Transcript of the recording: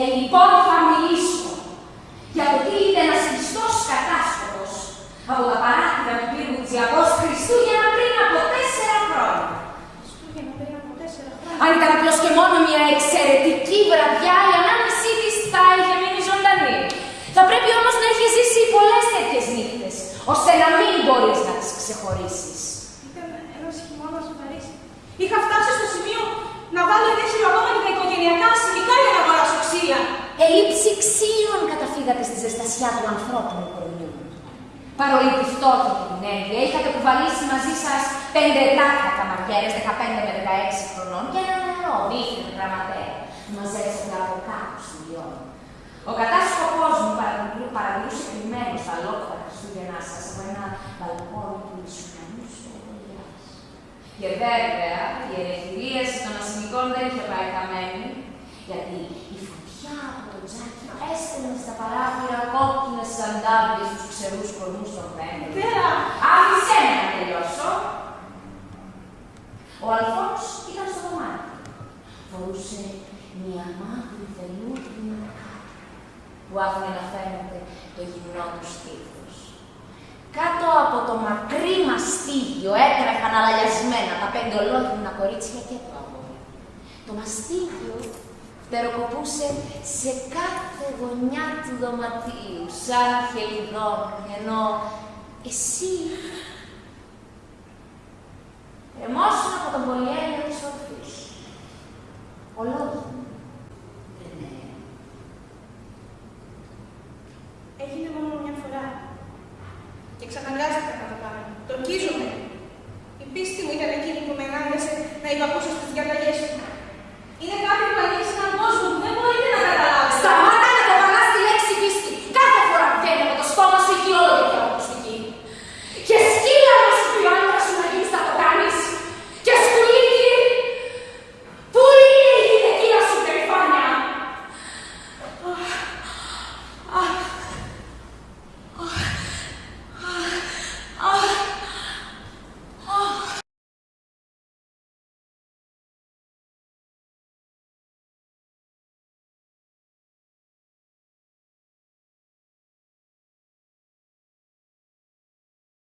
Ε, λοιπόν, θα μιλήσω για το τι είναι ένας πιστό κατάστοχο από τα παράθυρα του πύργου Τζιακό Χριστούγεννα πριν από τέσσερα χρόνια. Χριστούγεννα πριν από τέσσερα χρόνια. Αν ήταν απλώς και μόνο μια εξαιρετική βραδιά, η ανάμεσή της θα είχε μείνει ζωντανή. Θα πρέπει όμως να έχεις ζήσει πολλές τέτοιες νύχτες, ώστε να μην μπορείς να τις ξεχωρίσεις. Ήταν ένας χειμώνας στο Είχα φτάσει στο σημείο να βάλω ένα χειροκόμμα τα οικογενειακά ξύλα. Ελήψη ξύλων καταφύγατε στη ζεστασιά του ανθρώπινου κορμιού. Παρόλη τη φτώχεια και την ένδυα, είχατε κουβαλήσει μαζί σας πέντε τάχα καμαριέρε 15 με 16 χρονών και ένα νερό δίθεν γραμματέα που μαζέψατε από κάπου στη Λιόν. Ο κατάσκοπό μου παρατηρούσε κρυμμένο στα λόγια Χριστούγεννά σας από ένα μπαλκόνι του Ισουνανού στο Και βέβαια η ελευθερίαση των ασημικών δεν είχε πάει χαμένη, γιατί η φωτιά από το τζάκι έστελνε στα παράθυρα κόκκινες σαντάβιες στου ξερούς κορμούς των δέντρων. Πέρα! Άφησέ με να τελειώσω. Ο Αλφόνς ήταν στο δωμάτιο. Φορούσε μια μαύρη βελούδινη που άφηνε να φαίνεται το γυμνό του στήθος. Κάτω από το μακρύ μαστίγιο έτρεχαν αλαλιασμένα τα πέντε ολόκληνα κορίτσια και το αγόρι. Το μαστίγιο φτεροκοπούσε σε κάθε γωνιά του δωματίου, σαν χελιδόνι, ενώ εσύ εμόσουν από τον πολυέλαιο της ορφής. Ολόγη. Δεν είναι. Έγινε μόνο μια φορά. Και ξαναγκάστηκα να το κάνω. Το ορκίζομαι. Η πίστη μου ήταν εκείνη που με ανάγκασε να υπακούσω